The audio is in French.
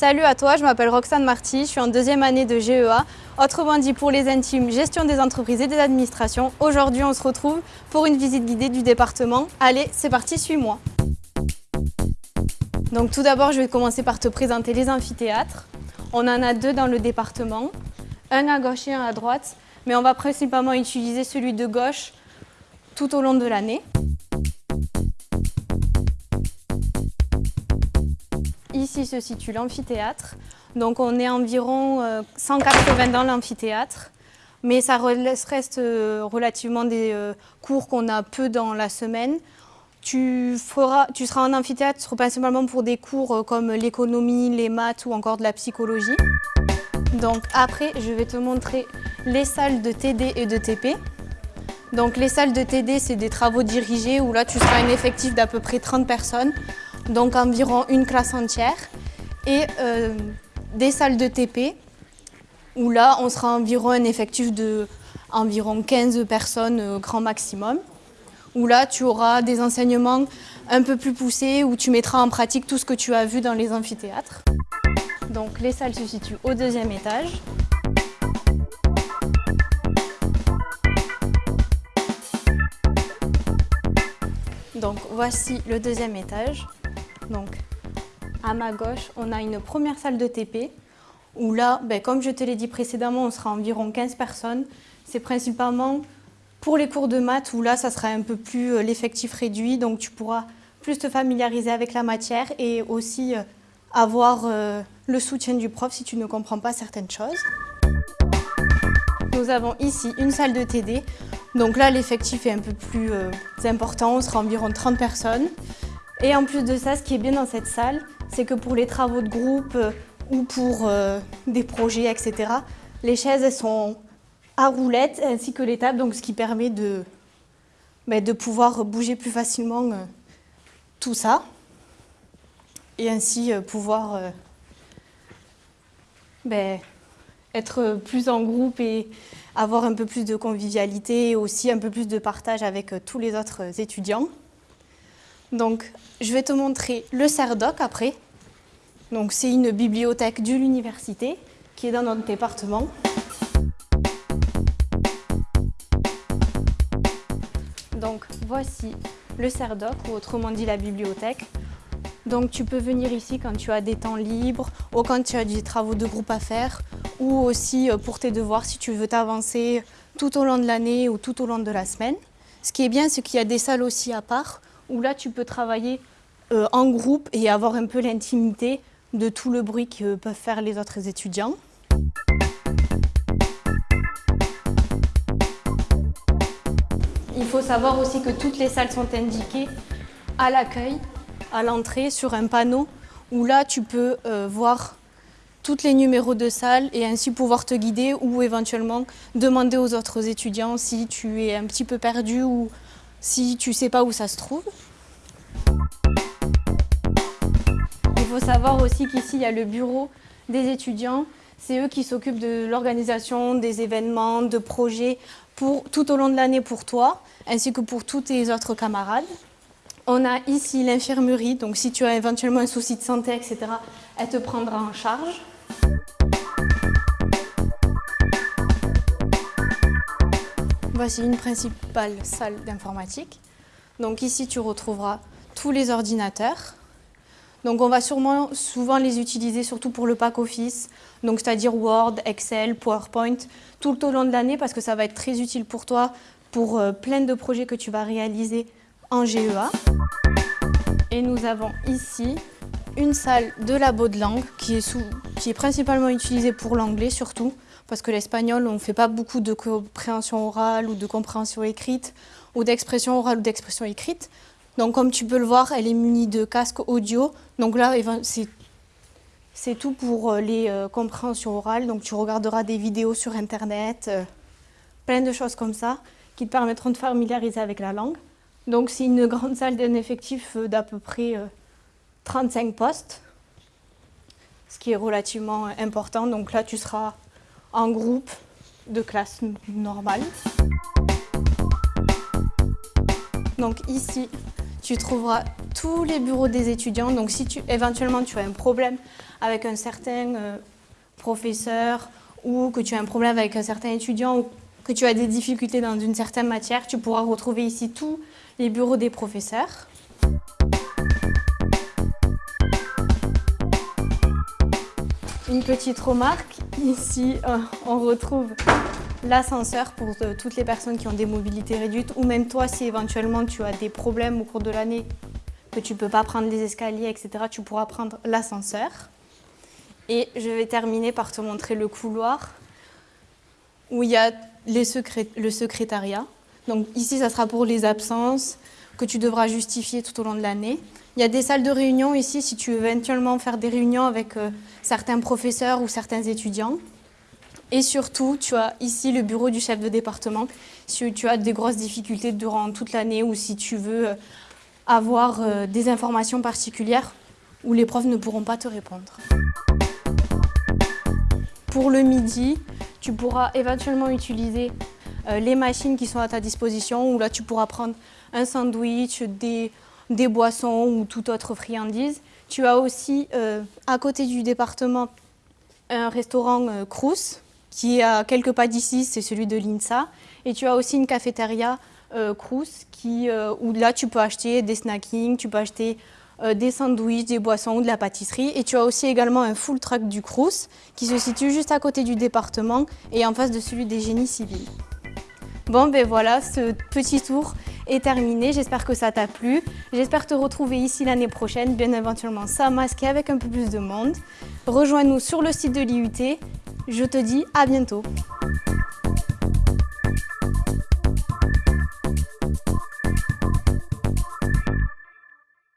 Salut à toi, je m'appelle Roxane Marty, je suis en deuxième année de GEA, autrement dit pour les intimes, gestion des entreprises et des administrations. Aujourd'hui, on se retrouve pour une visite guidée du département. Allez, c'est parti, suis-moi. Donc tout d'abord, je vais commencer par te présenter les amphithéâtres. On en a deux dans le département, un à gauche et un à droite, mais on va principalement utiliser celui de gauche tout au long de l'année. Ici se situe l'amphithéâtre. Donc on est environ 180 euh, dans l'amphithéâtre. Mais ça reste euh, relativement des euh, cours qu'on a peu dans la semaine. Tu, feras, tu seras en amphithéâtre principalement pour des cours comme l'économie, les maths ou encore de la psychologie. Donc après, je vais te montrer les salles de TD et de TP. Donc les salles de TD, c'est des travaux dirigés où là, tu seras un effectif d'à peu près 30 personnes donc environ une classe entière, et euh, des salles de TP, où là, on sera environ un effectif de environ 15 personnes euh, grand maximum, où là, tu auras des enseignements un peu plus poussés, où tu mettras en pratique tout ce que tu as vu dans les amphithéâtres. Donc les salles se situent au deuxième étage. Donc voici le deuxième étage. Donc, à ma gauche, on a une première salle de TP où là, ben, comme je te l'ai dit précédemment, on sera environ 15 personnes. C'est principalement pour les cours de maths où là, ça sera un peu plus euh, l'effectif réduit, donc tu pourras plus te familiariser avec la matière et aussi euh, avoir euh, le soutien du prof si tu ne comprends pas certaines choses. Nous avons ici une salle de TD. Donc là, l'effectif est un peu plus important, on sera environ 30 personnes. Et en plus de ça, ce qui est bien dans cette salle, c'est que pour les travaux de groupe euh, ou pour euh, des projets, etc., les chaises elles sont à roulettes ainsi que les tables, donc ce qui permet de, ben, de pouvoir bouger plus facilement euh, tout ça et ainsi pouvoir ben, être plus en groupe et avoir un peu plus de convivialité et aussi un peu plus de partage avec tous les autres étudiants. Donc, je vais te montrer le CERDOC après. Donc, c'est une bibliothèque de l'université qui est dans notre département. Donc, voici le CERDOC, ou autrement dit la bibliothèque. Donc, tu peux venir ici quand tu as des temps libres ou quand tu as des travaux de groupe à faire ou aussi euh, pour tes devoirs si tu veux t'avancer tout au long de l'année ou tout au long de la semaine. Ce qui est bien, c'est qu'il y a des salles aussi à part où là tu peux travailler euh, en groupe et avoir un peu l'intimité de tout le bruit que peuvent faire les autres étudiants. Il faut savoir aussi que toutes les salles sont indiquées à l'accueil, à l'entrée, sur un panneau où là tu peux euh, voir tous les numéros de salle et ainsi pouvoir te guider ou éventuellement demander aux autres étudiants si tu es un petit peu perdu ou si tu sais pas où ça se trouve. Il faut savoir aussi qu'ici, il y a le bureau des étudiants. C'est eux qui s'occupent de l'organisation des événements, de projets pour, tout au long de l'année pour toi, ainsi que pour tous tes autres camarades. On a ici l'infirmerie, donc si tu as éventuellement un souci de santé, etc., elle te prendra en charge. Voici une principale salle d'informatique. Donc ici, tu retrouveras tous les ordinateurs. Donc on va sûrement souvent les utiliser surtout pour le pack office, donc c'est-à-dire Word, Excel, PowerPoint, tout au long de l'année parce que ça va être très utile pour toi pour euh, plein de projets que tu vas réaliser en GEA. Et nous avons ici une salle de labo de langue qui est, qui est principalement utilisée pour l'anglais surtout parce que l'espagnol, on ne fait pas beaucoup de compréhension orale ou de compréhension écrite, ou d'expression orale ou d'expression écrite. Donc comme tu peux le voir, elle est munie de casque audio. Donc là, c'est tout pour euh, les euh, compréhensions orales. Donc tu regarderas des vidéos sur Internet, euh, plein de choses comme ça, qui te permettront de familiariser avec la langue. Donc c'est une grande salle d'un effectif d'à peu près 35 postes, ce qui est relativement important. Donc là, tu seras en groupe de classe normale. Donc ici, tu trouveras tous les bureaux des étudiants. Donc si tu, éventuellement tu as un problème avec un certain euh, professeur ou que tu as un problème avec un certain étudiant ou que tu as des difficultés dans une certaine matière, tu pourras retrouver ici tous les bureaux des professeurs. Une petite remarque, ici euh, on retrouve l'ascenseur pour euh, toutes les personnes qui ont des mobilités réduites ou même toi si éventuellement tu as des problèmes au cours de l'année que tu ne peux pas prendre les escaliers, etc., tu pourras prendre l'ascenseur. Et je vais terminer par te montrer le couloir où il y a le secrétariat. Donc ici, ça sera pour les absences que tu devras justifier tout au long de l'année. Il y a des salles de réunion ici si tu veux éventuellement faire des réunions avec euh, certains professeurs ou certains étudiants. Et surtout, tu as ici le bureau du chef de département si tu as des grosses difficultés durant toute l'année ou si tu veux euh, avoir euh, des informations particulières où les profs ne pourront pas te répondre. Pour le midi, tu pourras éventuellement utiliser les machines qui sont à ta disposition où là tu pourras prendre un sandwich, des, boissons ou toute autre friandise. Tu as aussi à côté du département un restaurant Crous qui est à quelques pas d'ici, c'est celui de l'INSA. Et tu as aussi une cafétéria euh, Crous euh, où là tu peux acheter des snackings, tu peux acheter euh, des sandwichs, des boissons ou de la pâtisserie. Et tu as aussi également un full truck du Crous qui se situe juste à côté du département et en face de celui des génies civils. Bon ben voilà, ce petit tour est terminé. J'espère que ça t'a plu. J'espère te retrouver ici l'année prochaine, bien éventuellement sans masque et avec un peu plus de monde. Rejoins-nous sur le site de l'IUT je te dis à bientôt